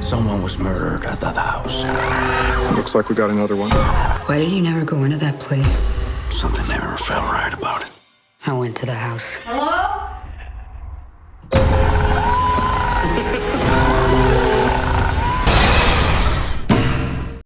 Someone was murdered at that house. Looks like we got another one. Why did you never go into that place? Something never felt right about it. I went to the house. Hello?